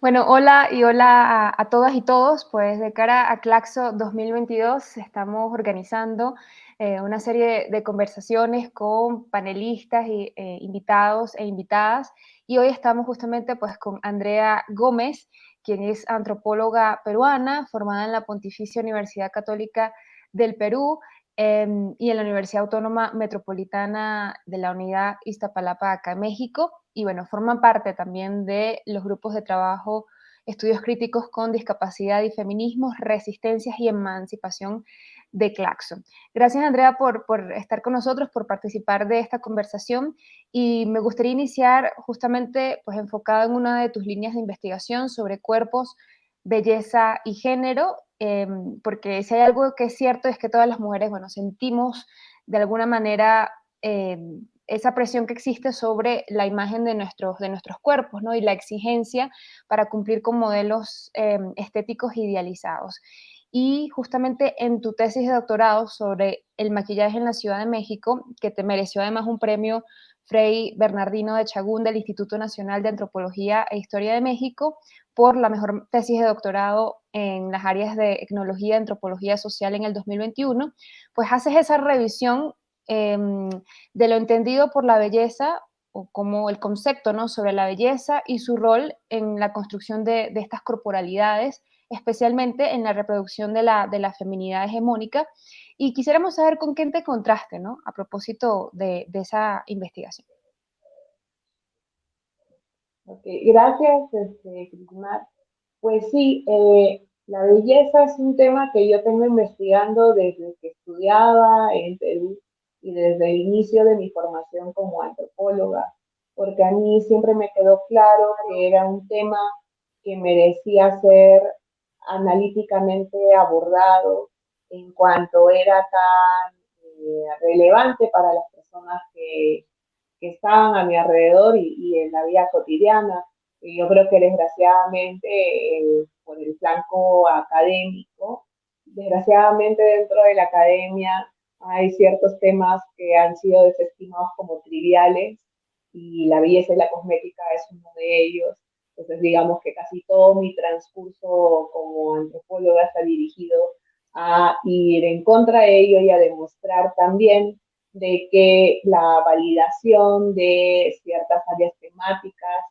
Bueno, hola y hola a, todas y todos. Pues de cara a Claxo 2022 estamos organizando eh, una serie de conversaciones con panelistas y eh, invitados e invitadas. Y hoy estamos justamente pues con Andrea Gómez, quien es antropóloga peruana, formada en la Pontificia Universidad Católica del Perú em, y en la Universidad Autónoma Metropolitana de la Unidad Iztapalapa acá en México. Y bueno, forman parte también de los grupos de trabajo Estudios Críticos con Discapacidad y Feminismos, Resistencias y Emancipación de Claxon. Gracias, Andrea, por, por, estar con nosotros, por participar de esta conversación y me gustaría iniciar justamente pues, enfocado en una de tus líneas de investigación sobre cuerpos, belleza y género, em, porque si hay algo que es cierto es que todas las mujeres, bueno, sentimos de alguna manera em, esa presión que existe sobre la imagen de nuestros, de nuestros cuerpos, ¿no? Y la exigencia para cumplir con modelos em, estéticos idealizados. Y justamente en tu tesis de doctorado sobre el maquillaje en la Ciudad de México, que te mereció además un premio Frei Bernardino de Chagún del Instituto Nacional de Antropología e Historia de México por la mejor tesis de doctorado en las áreas de etnología y antropología social en el 2021, pues haces esa revisión Em, de lo entendido por la belleza o como el concepto ¿no? sobre la belleza y su rol en la construcción de, estas corporalidades, especialmente en la reproducción de la, de la, feminidad hegemónica. Y quisiéramos saber con quién te contraste, ¿no? A propósito de, esa investigación. gracias, este, Cristina. Pues sí, eh, la belleza es un tema que yo tengo investigando desde que estudiaba en Perú y desde el inicio de mi formación como antropóloga, porque a mí siempre me quedó claro que era un tema que merecía ser analíticamente abordado en cuanto era tan eh, relevante para las personas que, que, estaban a mi alrededor y, en la vida cotidiana. Y yo creo que desgraciadamente por el flanco académico, desgraciadamente dentro de la academia hay ciertos temas que han sido desestimados como triviales y la belleza y la cosmética es uno de ellos. Entonces, digamos que casi todo mi transcurso como antropóloga está dirigido a ir en contra de ello y a demostrar también de que la validación de ciertas áreas temáticas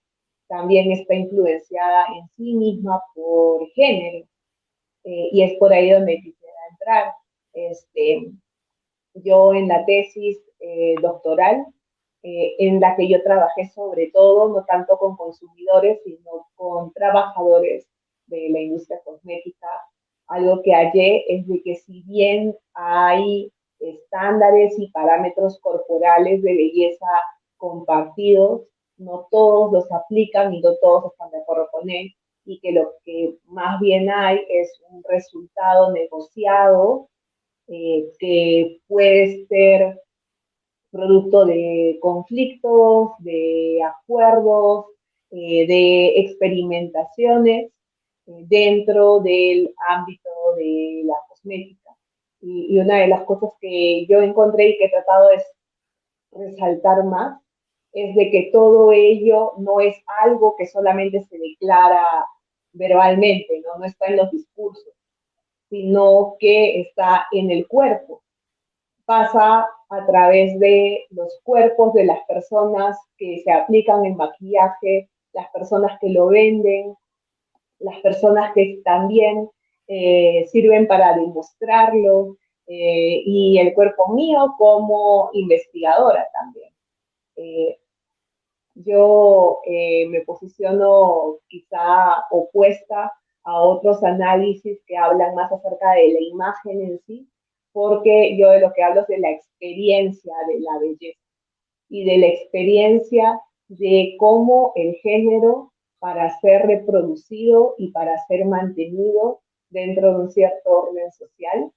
también está influenciada en sí misma por género. Eh, y es por ahí donde quisiera entrar. Este, yo en la tesis eh, doctoral, eh, en la que yo trabajé sobre todo, no tanto con consumidores, sino con trabajadores de la industria cosmética, algo que hallé es de que si bien hay estándares y parámetros corporales de belleza compartidos, no todos los aplican y no todos están de acuerdo con él, y que lo que más bien hay es un resultado negociado eh, que puede ser producto de conflictos, de acuerdos, eh, de experimentaciones eh, dentro del ámbito de la cosmética. Y, y, una de las cosas que yo encontré y que he tratado de resaltar más es de que todo ello no es algo que solamente se declara verbalmente, no, no está en los discursos, sino que está en el cuerpo. Pasa a través de los cuerpos de las personas que se aplican el maquillaje, las personas que lo venden, las personas que también eh, sirven para demostrarlo, eh, y el cuerpo mío como investigadora también. Eh, yo me posiciono quizá opuesta a otros análisis que hablan más acerca de la imagen en sí, porque yo de lo que hablo es de la experiencia de la belleza y de la experiencia de cómo el género, para ser reproducido y para ser mantenido dentro de un cierto orden social,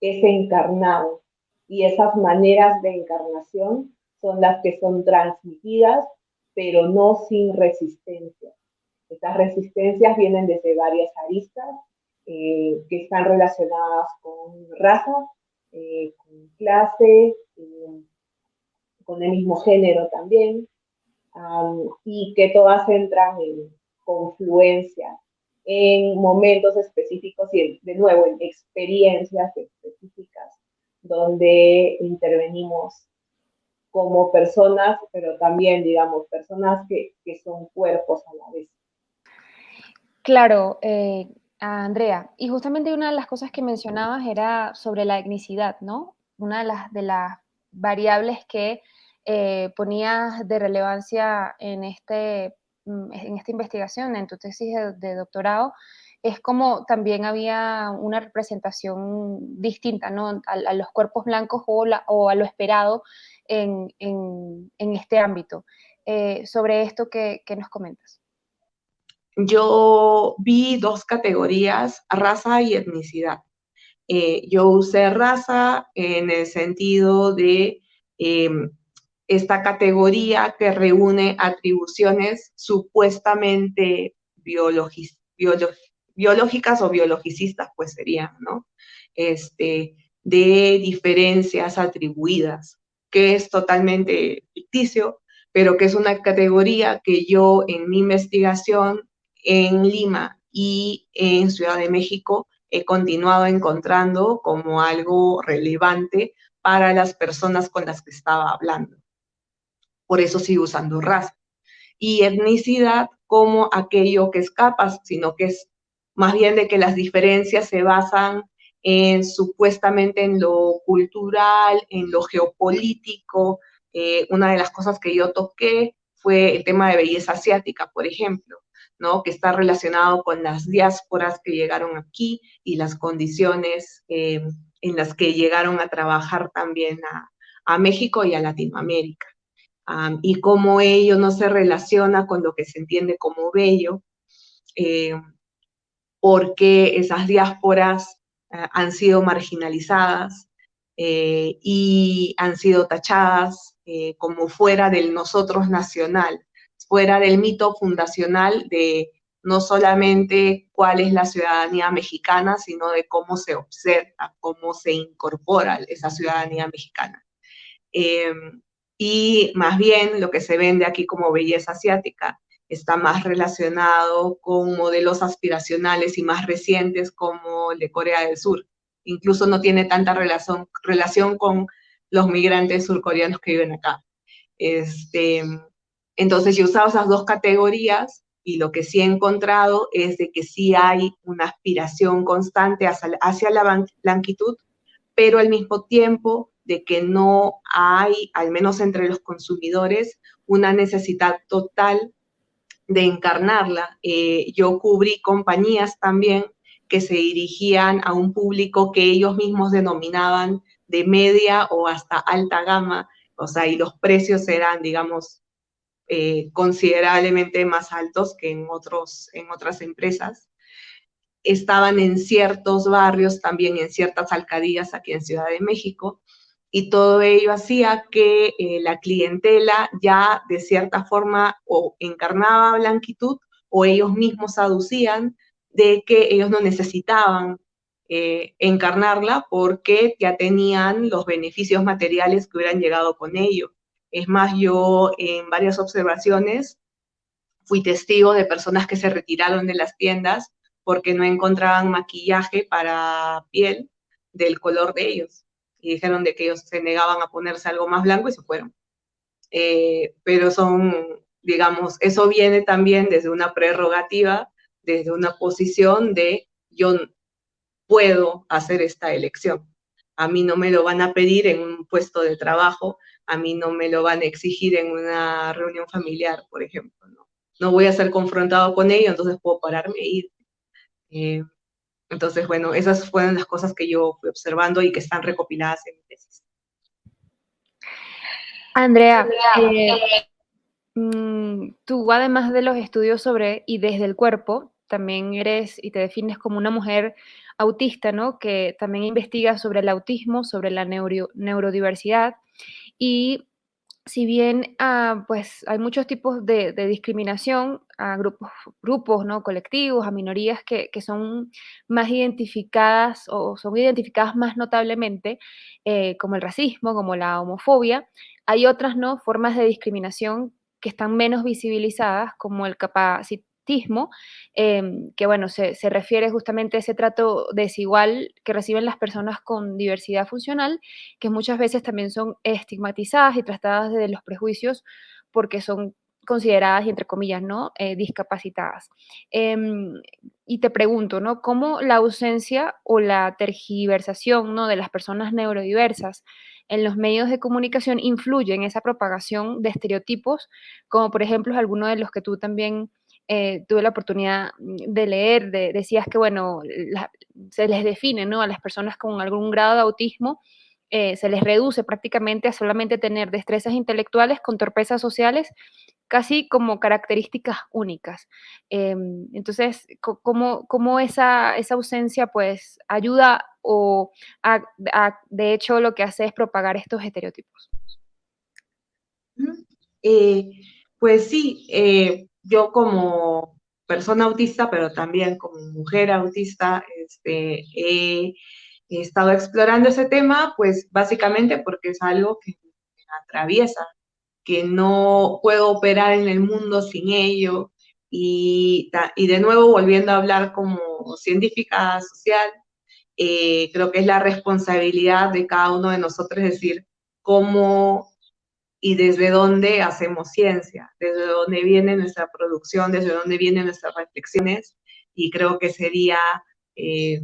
es encarnado. Y esas maneras de encarnación son las que son transmitidas, pero no sin resistencia Estas resistencias vienen desde varias aristas eh, que están relacionadas con raza, eh, con clase, eh, con el mismo género también, y que todas entran en confluencia en momentos específicos y de nuevo en experiencias específicas donde intervenimos como personas, pero también, digamos, personas que, que son cuerpos a la vez. Claro, eh, Andrea, y justamente una de las cosas que mencionabas era sobre la etnicidad, ¿no? Una de las, de las variables que eh, ponías de relevancia en, este, mm, en esta investigación, en tu tesis de, doctorado, es como también había una representación distinta ¿no? a, los cuerpos blancos o, o, a lo esperado en, en, este ámbito. Eh, sobre esto, ¿qué, ¿qué, nos comentas? Yo vi dos categorías, raza y etnicidad. Eh, yo usé raza en el sentido de em, esta categoría que reúne atribuciones supuestamente biológicas o biologicistas, pues serían, ¿no? Este, de diferencias atribuidas, que es totalmente ficticio, pero que es una categoría que yo en mi investigación en Lima y en Ciudad de México he continuado encontrando como algo relevante para las personas con las que estaba hablando por eso sigo usando raza. Y etnicidad como aquello que escapas, sino que es más bien de que las diferencias se basan en supuestamente en lo cultural, en lo geopolítico. Eh, una de las cosas que yo toqué fue el tema de belleza asiática, por ejemplo, ¿no? que está relacionado con las diásporas que llegaron aquí y las condiciones eh, en las que llegaron a trabajar también a México y a Latinoamérica y cómo ello no se relaciona con lo que se entiende como bello, eh, porque esas diásporas eh, han sido marginalizadas eh, y han sido tachadas como fuera del nosotros nacional, fuera del mito fundacional de no solamente cuál es la ciudadanía mexicana, sino de cómo se observa, cómo se incorpora esa ciudadanía mexicana y más bien lo que se vende aquí como belleza asiática está más relacionado con modelos aspiracionales y más recientes como el de Corea del Sur. Incluso no tiene tanta relación, relación con los migrantes surcoreanos que viven acá. Este, entonces yo he usado esas dos categorías y lo que sí he encontrado es de que sí hay una aspiración constante hacia, la blanquitud, pero al mismo tiempo de que no hay, al menos entre los consumidores, una necesidad total de encarnarla. Eh, yo cubrí compañías también que se dirigían a un público que ellos mismos denominaban de media o hasta alta gama, o sea, y los precios eran, digamos, eh, considerablemente más altos que en, otros, en otras empresas. Estaban en ciertos barrios, también en ciertas alcaldías aquí en Ciudad de México, y todo ello hacía que eh, la clientela ya de cierta forma o encarnaba blanquitud o ellos mismos aducían de que ellos no necesitaban eh, encarnarla porque ya tenían los beneficios materiales que hubieran llegado con ello. Es más, yo en varias observaciones fui testigo de personas que se retiraron de las tiendas porque no encontraban maquillaje para piel del color de ellos y dijeron de que ellos se negaban a ponerse algo más blanco y se fueron. Eh, pero son, digamos, eso viene también desde una prerrogativa, desde una posición de yo puedo hacer esta elección. A mí no me lo van a pedir en un puesto de trabajo, a mí no me lo van a exigir en una reunión familiar, por ejemplo. No, no voy a ser confrontado con ello, entonces puedo pararme e ir. Eh, entonces, bueno, esas fueron las cosas que yo fui observando y que están recopiladas en mi tesis. Andrea, eh, mm, tú además de los estudios sobre y desde el cuerpo, también eres y te defines como una mujer autista, ¿no? Que también investiga sobre el autismo, sobre la neurodiversidad y si bien ah, pues hay muchos tipos de, discriminación a grupos, grupos ¿no? colectivos, a minorías que, son más identificadas o son identificadas más notablemente, eh, como el racismo, como la homofobia, hay otras ¿no? formas de discriminación que están menos visibilizadas, como el capacitismo Em, que bueno, se, refiere justamente a ese trato desigual que reciben las personas con diversidad funcional, que muchas veces también son estigmatizadas y tratadas desde los prejuicios porque son consideradas, entre comillas, ¿no? Eh, discapacitadas. Em, y te pregunto, ¿no? ¿Cómo la ausencia o la tergiversación, ¿no? De las personas neurodiversas en los medios de comunicación influye en esa propagación de estereotipos, como por ejemplo algunos de los que tú también eh, tuve la oportunidad de leer, decías que, bueno, se les define, ¿no? A las personas con algún grado de autismo, eh, se les reduce prácticamente a solamente tener destrezas intelectuales con torpezas sociales, casi como características únicas. Em, entonces, ¿cómo, cómo esa, esa, ausencia, pues, ayuda o, de hecho, lo que hace es propagar estos estereotipos? Eh, pues sí, yo como persona autista, pero también como mujer autista, este, he, estado explorando ese tema, pues básicamente porque es algo que me atraviesa, que no puedo operar en el mundo sin ello. Y, y de nuevo, volviendo a hablar como científica social, eh, creo que es la responsabilidad de cada uno de nosotros decir cómo y desde dónde hacemos ciencia, desde dónde viene nuestra producción, desde dónde vienen nuestras reflexiones, y creo que sería eh,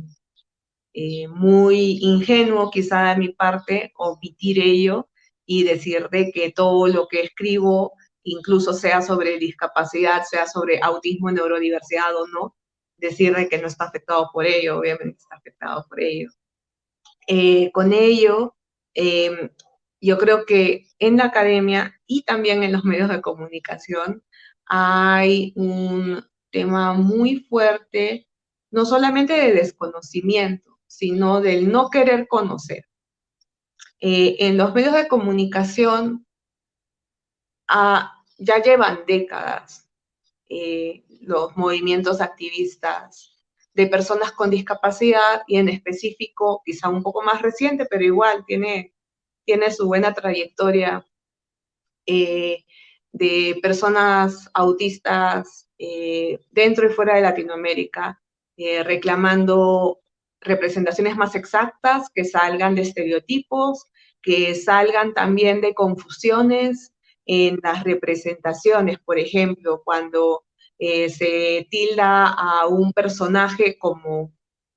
eh, muy ingenuo quizá de mi parte omitir ello y decir de que todo lo que escribo, incluso sea sobre discapacidad, sea sobre autismo, neurodiversidad o no, decir de que no está afectado por ello, obviamente está afectado por ello. Eh, con ello, yo creo que en la academia y también en los medios de comunicación hay un tema muy fuerte, no solamente de desconocimiento, sino del no querer conocer. Eh, en los medios de comunicación ah, ya llevan décadas eh, los movimientos activistas de personas con discapacidad y en específico, quizá un poco más reciente, pero igual tiene tiene su buena trayectoria eh, de personas autistas eh, dentro y fuera de Latinoamérica, eh, reclamando representaciones más exactas, que salgan de estereotipos, que salgan también de confusiones en las representaciones. Por ejemplo, cuando se tilda a un personaje como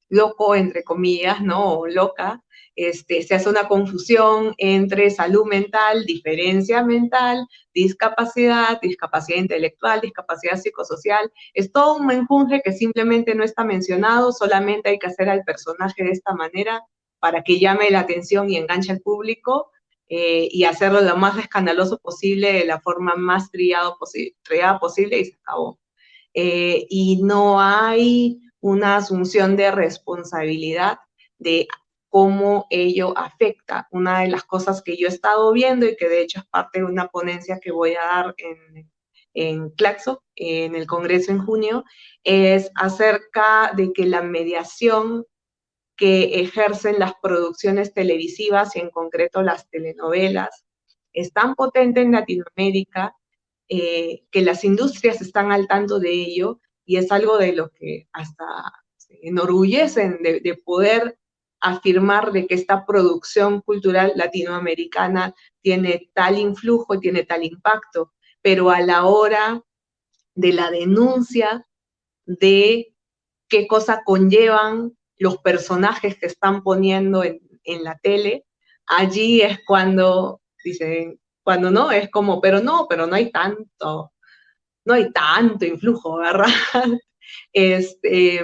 loco, entre comillas, ¿no? O loca, este, se hace una confusión entre salud mental, diferencia mental, discapacidad, discapacidad intelectual, discapacidad psicosocial. Es todo un menjunje que simplemente no está mencionado, solamente hay que hacer al personaje de esta manera para que llame la atención y enganche al público eh, y hacerlo lo más escandaloso posible, de la forma más triada posible y se acabó. Eh, y no hay una asunción de responsabilidad de cómo ello afecta. Una de las cosas que yo he estado viendo y que de hecho es parte de una ponencia que voy a dar en, en Claxo, en el Congreso en junio, es acerca de que la mediación que ejercen las producciones televisivas y en concreto las telenovelas es tan potente en Latinoamérica eh, que las industrias están al tanto de ello y es algo de lo que hasta se enorgullecen de, de poder afirmar de que esta producción cultural latinoamericana tiene tal influjo, tiene tal impacto, pero a la hora de la denuncia de qué cosa conllevan los personajes que están poniendo en, la tele, allí es cuando dicen, cuando no, es como, pero no, pero no hay tanto, no hay tanto influjo, ¿verdad? Este,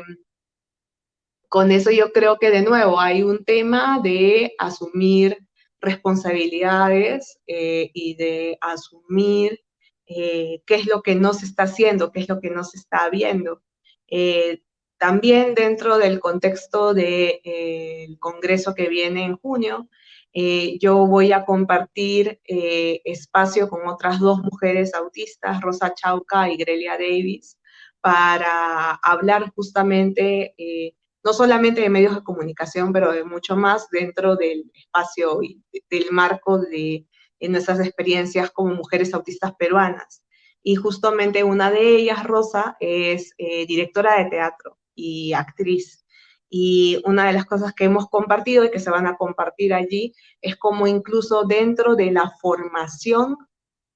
con eso yo creo que de nuevo hay un tema de asumir responsabilidades eh, y de asumir eh, qué es lo que no se está haciendo, qué es lo que no se está viendo. Eh, también dentro del contexto del Congreso que viene en junio, Eh, yo voy a compartir eh, espacio con otras dos mujeres autistas, Rosa Chauca y Grelia Davis, para hablar justamente eh, no solamente de medios de comunicación, pero de mucho más dentro del espacio y del marco de nuestras experiencias como mujeres autistas peruanas. Y justamente una de ellas, Rosa, es directora de teatro y actriz. Y una de las cosas que hemos compartido y que se van a compartir allí es como incluso dentro de la formación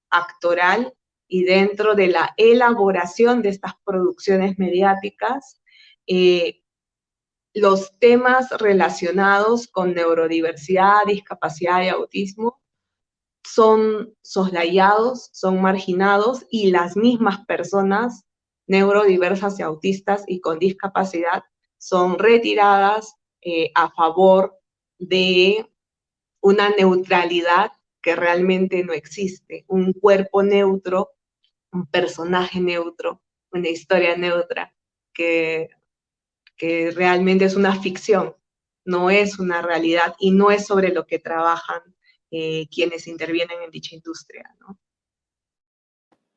actoral y dentro de la elaboración de estas producciones mediáticas, eh, los temas relacionados con neurodiversidad, discapacidad y autismo son soslayados, son marginados y las mismas personas neurodiversas y autistas y con discapacidad son retiradas eh, a favor de una neutralidad que realmente no existe, un cuerpo neutro, un personaje neutro, una historia neutra, que, que realmente es una ficción, no es una realidad y no es sobre lo que trabajan eh, quienes intervienen en dicha industria.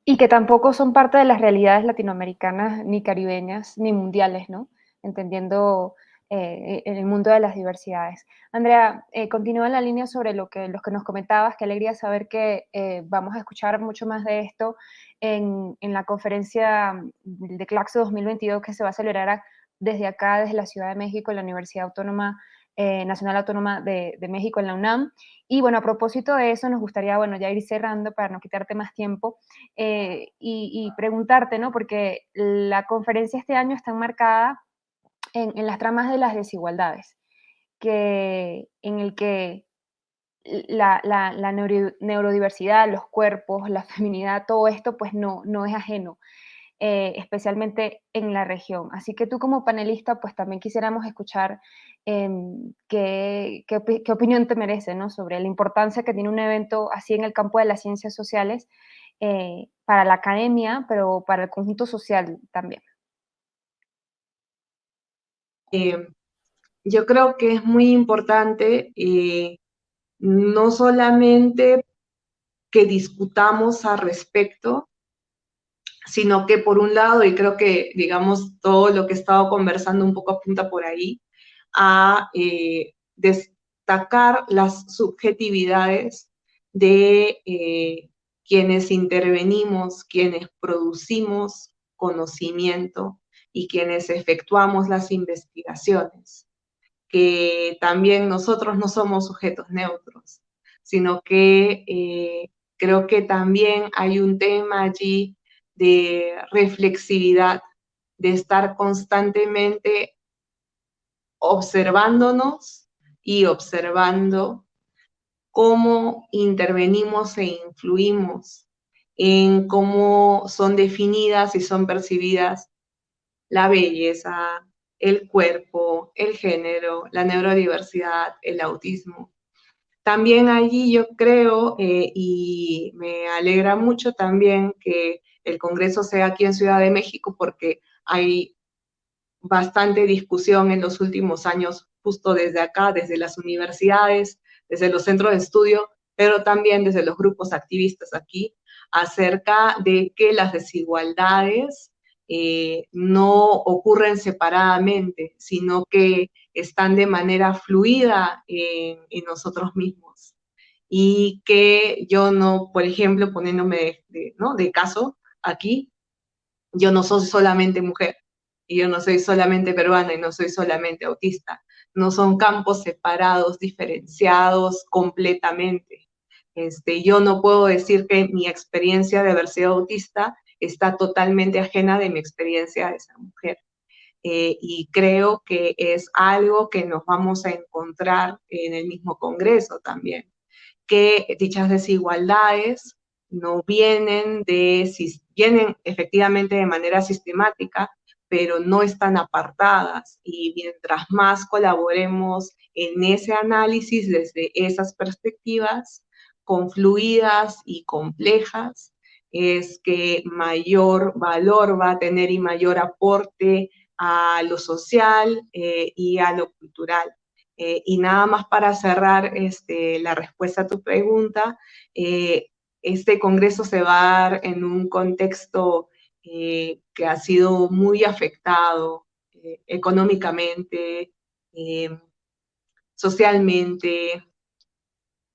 Y que tampoco son parte de las realidades latinoamericanas, ni caribeñas, ni mundiales, ¿no? entendiendo eh, el mundo de las diversidades. Andrea, eh, continúa en la línea sobre lo que, los que nos comentabas, qué alegría saber que eh, vamos a escuchar mucho más de esto en, la conferencia de Claxo 2022 que se va a celebrar desde acá, desde la Ciudad de México, en la Universidad Autónoma Nacional Autónoma de, México, en la UNAM. Y bueno, a propósito de eso, nos gustaría, bueno, ya ir cerrando para no quitarte más tiempo y, y, preguntarte, ¿no? Porque la conferencia este año está enmarcada en, las tramas de las desigualdades, que, en el que la, neurodiversidad, los cuerpos, la feminidad, todo esto pues no, no es ajeno, eh, especialmente en la región. Así que tú como panelista pues también quisiéramos escuchar em, qué, qué, opinión te merece ¿no? sobre la importancia que tiene un evento así en el campo de las ciencias sociales eh, para la academia, pero para el conjunto social también. Eh, yo creo que es muy importante eh, no solamente que discutamos al respecto, sino que por un lado, y creo que, digamos, todo lo que he estado conversando un poco apunta por ahí, a eh, destacar las subjetividades de quienes intervenimos, quienes producimos conocimiento, y quienes efectuamos las investigaciones, que también nosotros no somos sujetos neutros, sino que eh, creo que también hay un tema allí de reflexividad, de estar constantemente observándonos y observando cómo intervenimos e influimos en cómo son definidas y son percibidas la belleza, el cuerpo, el género, la neurodiversidad, el autismo. También allí yo creo, eh, y me alegra mucho también que el Congreso sea aquí en Ciudad de México, porque hay bastante discusión en los últimos años, justo desde acá, desde las universidades, desde los centros de estudio, pero también desde los grupos activistas aquí, acerca de que las desigualdades eh, no ocurren separadamente, sino que están de manera fluida en, nosotros mismos. Y que yo no, por ejemplo, poniéndome de, ¿no? de caso aquí, yo no soy solamente mujer, y yo no soy solamente peruana y no soy solamente autista. No son campos separados, diferenciados completamente. Este, yo no puedo decir que mi experiencia de haber sido autista está totalmente ajena de mi experiencia de ser mujer. Eh, y creo que es algo que nos vamos a encontrar en el mismo Congreso también, que dichas desigualdades no vienen de, vienen efectivamente de manera sistemática, pero no están apartadas y mientras más colaboremos en ese análisis desde esas perspectivas confluidas y complejas, es que mayor valor va a tener y mayor aporte a lo social eh, y a lo cultural. Eh, y nada más para cerrar este, la respuesta a tu pregunta, eh, este congreso se va a dar en un contexto eh, que ha sido muy afectado económicamente, socialmente,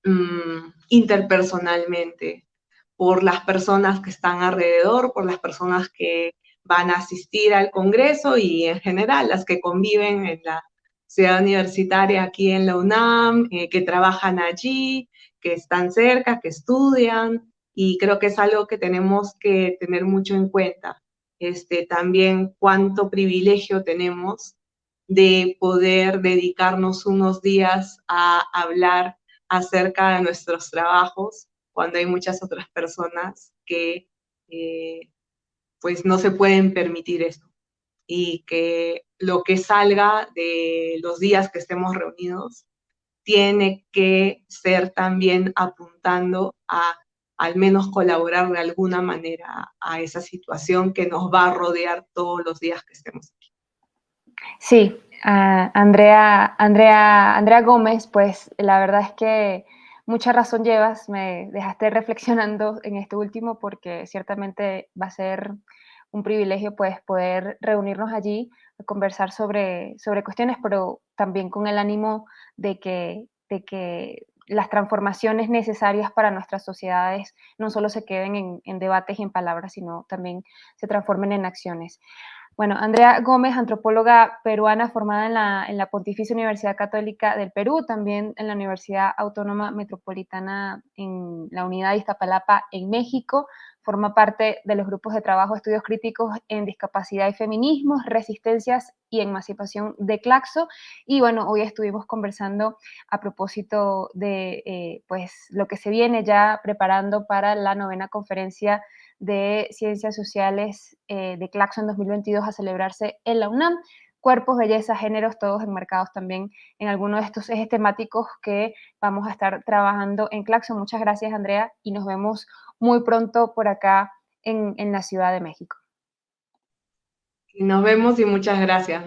mm, interpersonalmente, por las personas que están alrededor, por las personas que van a asistir al Congreso y en general las que conviven en la ciudad universitaria aquí en la UNAM, eh, que trabajan allí, que están cerca, que estudian, y creo que es algo que tenemos que tener mucho en cuenta. Este, también cuánto privilegio tenemos de poder dedicarnos unos días a hablar acerca de nuestros trabajos cuando hay muchas otras personas que eh, pues no se pueden permitir esto y que lo que salga de los días que estemos reunidos tiene que ser también apuntando a al menos colaborar de alguna manera a esa situación que nos va a rodear todos los días que estemos aquí. Sí, Andrea, Andrea, Andrea Gómez, pues la verdad es que mucha razón llevas, me dejaste reflexionando en este último porque ciertamente va a ser un privilegio pues poder reunirnos allí, conversar sobre, sobre cuestiones, pero también con el ánimo de que, de que las transformaciones necesarias para nuestras sociedades no solo se queden en, en debates y en palabras, sino también se transformen en acciones. Bueno, Andrea Gómez, antropóloga peruana formada en la, en la, Pontificia Universidad Católica del Perú, también en la Universidad Autónoma Metropolitana en la Unidad de Iztapalapa en México, forma parte de los grupos de trabajo Estudios Críticos en Discapacidad y Feminismos, Resistencias y Emancipación de Claxo. Y bueno, hoy estuvimos conversando a propósito de eh, pues, lo que se viene ya preparando para la novena conferencia de Ciencias Sociales eh, de Claxo en 2022 a celebrarse en la UNAM cuerpos, belleza, géneros, todos enmarcados también en alguno de estos ejes temáticos que vamos a estar trabajando en Claxo. Muchas gracias, Andrea, y nos vemos muy pronto por acá en, en la Ciudad de México. Nos vemos y muchas gracias,